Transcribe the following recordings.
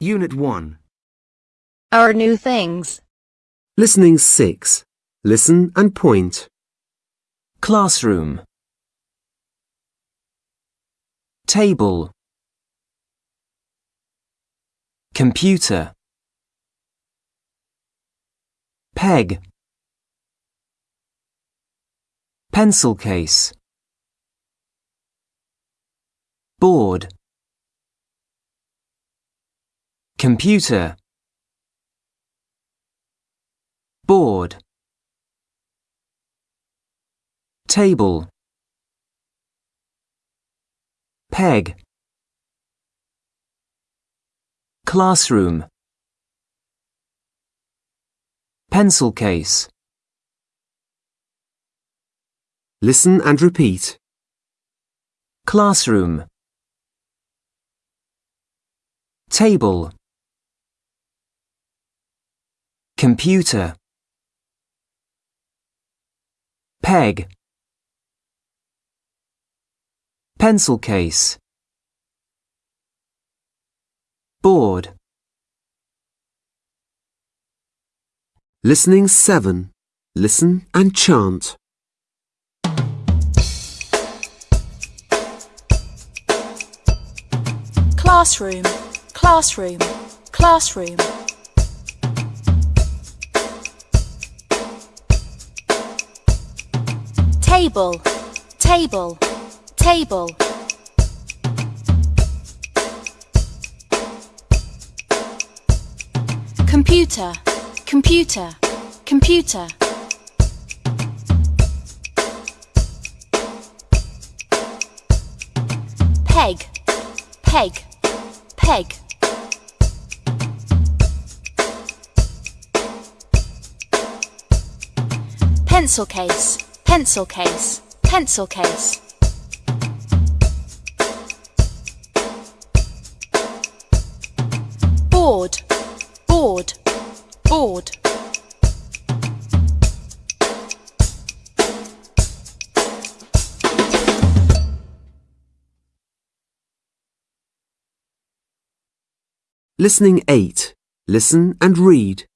Unit 1. Our new things. Listening 6. Listen and point. Classroom. Table. Computer. Peg. Pencil case. Board. Computer. Board. Table. Peg. Classroom. Pencil case. Listen and repeat. Classroom. Table. Computer. Peg. Pencil case. Board. Listening 7. Listen and chant. classroom, classroom, classroom. Table, table, table. Computer, computer, computer. Peg, peg, peg. Pencil case, pencil case, pencil case. Board, board, board. Listening 8. Listen and read.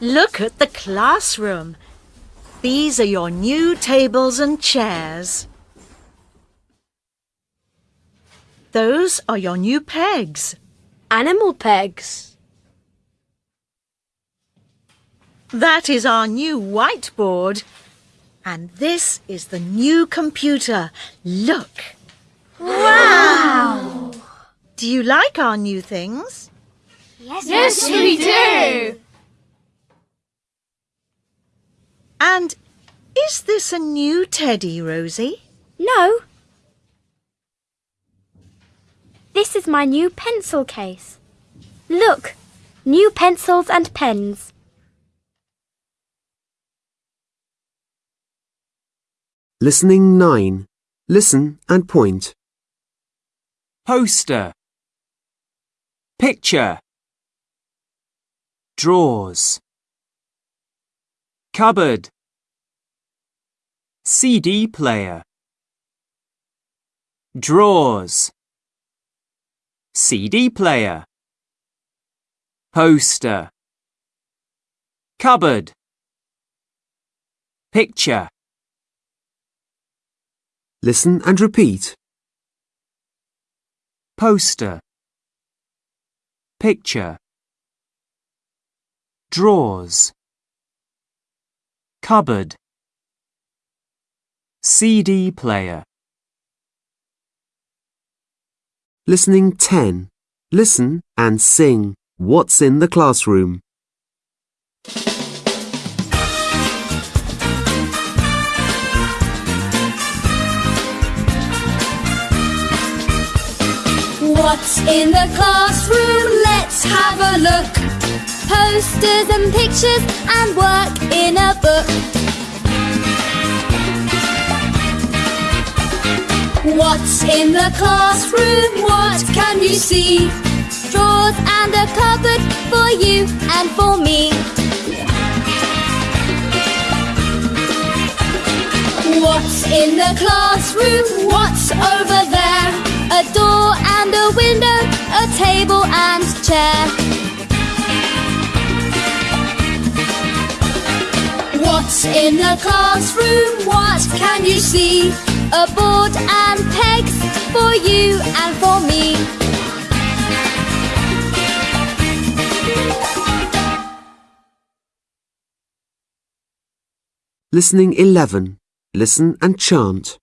Look at the classroom. These are your new tables and chairs. Those are your new pegs. Animal pegs. That is our new whiteboard. And this is the new computer. Look. Wow! Do you like our new things? Yes, yes we do! And is this a new teddy, Rosie? No. This is my new pencil case. Look, new pencils and pens. Listening 9. Listen and point. Poster. Picture. Drawers. Cupboard. CD player. Drawers. CD player. Poster. Cupboard. Picture. Listen and repeat. Poster. Picture. Drawers. Cupboard. CD player. Listening 10. Listen and sing. What's in the classroom? What's in the classroom? Let's have a look. Posters and pictures and work in a book. What's in the classroom? What can you see? Drawers and a cupboard for you and for me. What's in the classroom? What's over there? A door and a window, a table and chair. What's in the classroom? What can you see? A board and pegs for you and for me. Listening 11. Listen and chant.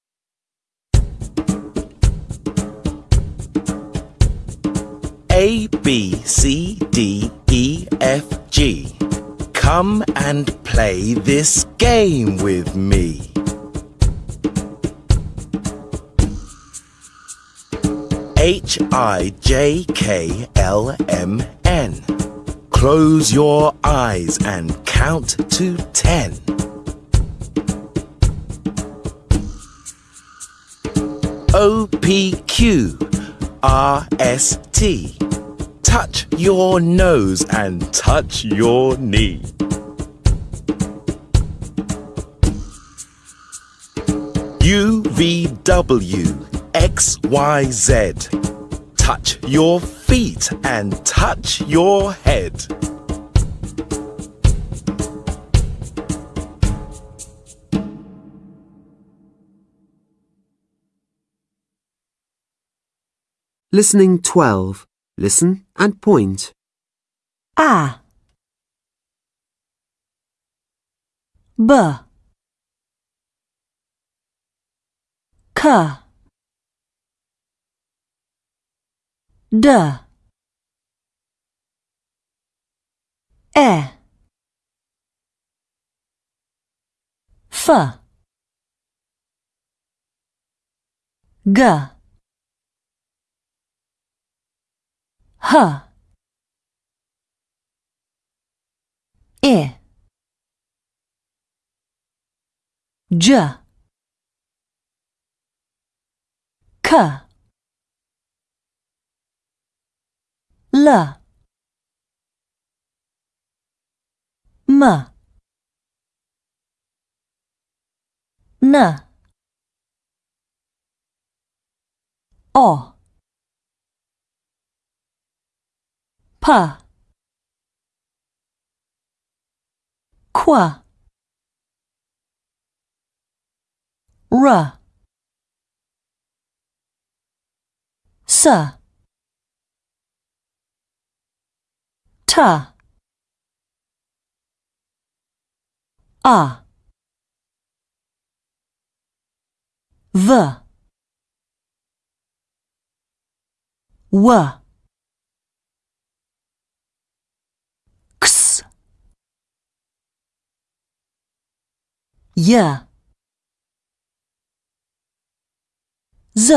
A, B, C, D, E, F, G. Come and play this game with me. H, I, J, K, L, M, N. Close your eyes and count to ten. O, P, Q, R, S, T. Touch your nose and touch your knee. U, V, W, X, Y, Z. Touch your feet and touch your head. Listening 12. Listen and point. A. B. K. D. E. F. G H. I J. K. L. M. N. O P Q R S T A V W X Y Z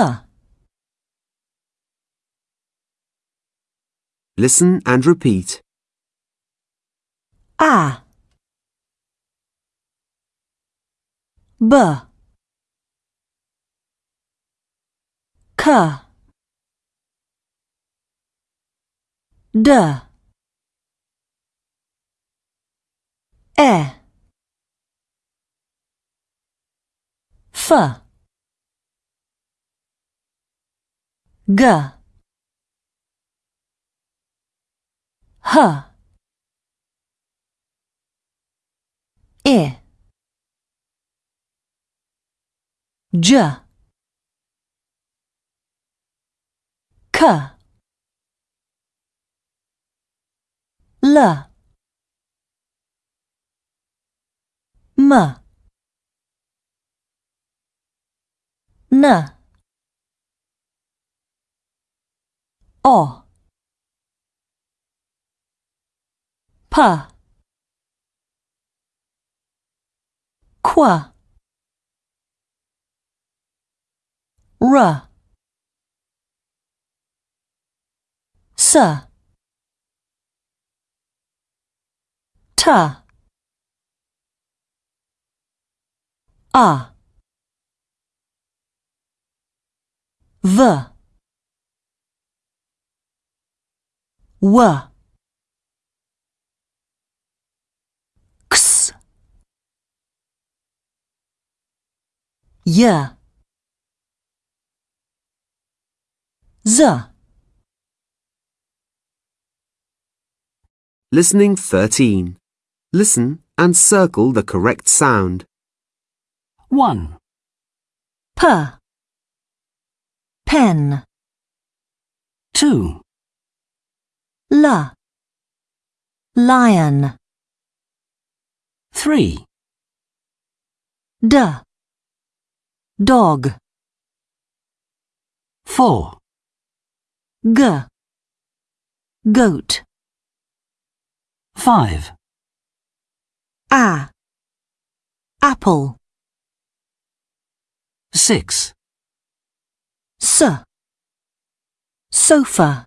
Listen and repeat. A B K D E F G. H. I J. K. L. M N O P Q R S T A V. W. X. Y. Z. Listening 13. Listen and circle the correct sound. 1, P Pen. 2, L. Lion. 3, D. Dog. 4, G. Goat. 5, A. Apple. 6, S Sofa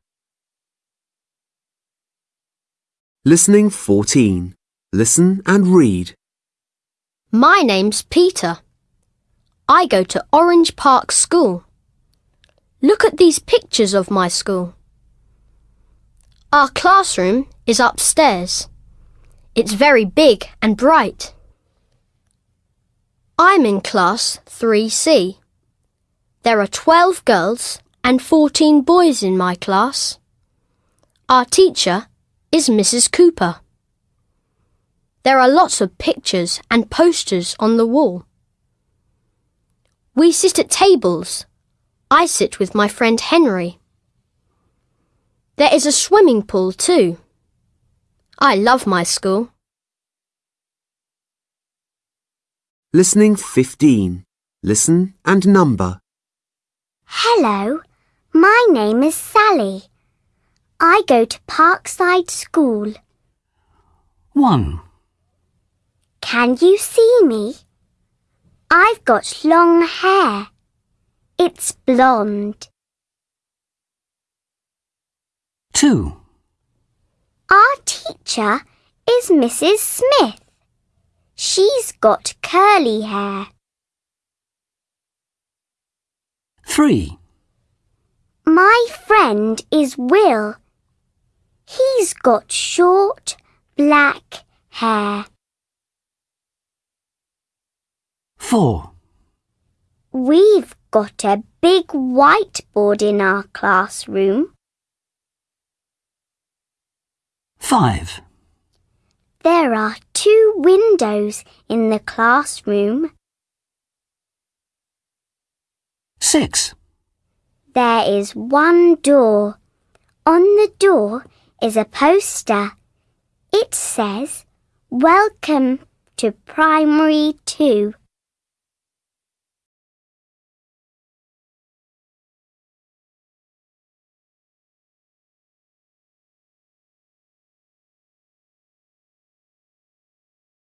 Listening 14. Listen and read. My name's Peter. I go to Orange Park School. Look at these pictures of my school. Our classroom is upstairs. It's very big and bright. I'm in class 3C. There are 12 girls and 14 boys in my class. Our teacher is Mrs. Cooper. There are lots of pictures and posters on the wall. We sit at tables. I sit with my friend Henry. There is a swimming pool too. I love my school. Listening 15. Listen and number. Hello, my name is Sally. I go to Parkside School. 1, Can you see me? I've got long hair. It's blonde. 2, Our teacher is Mrs. Smith. She's got curly hair. 3, My friend is Will. He's got short black hair. 4, We've got a big whiteboard in our classroom. 5, There are two windows in the classroom. 6, There is one door. On the door is a poster. It says, Welcome to Primary 2.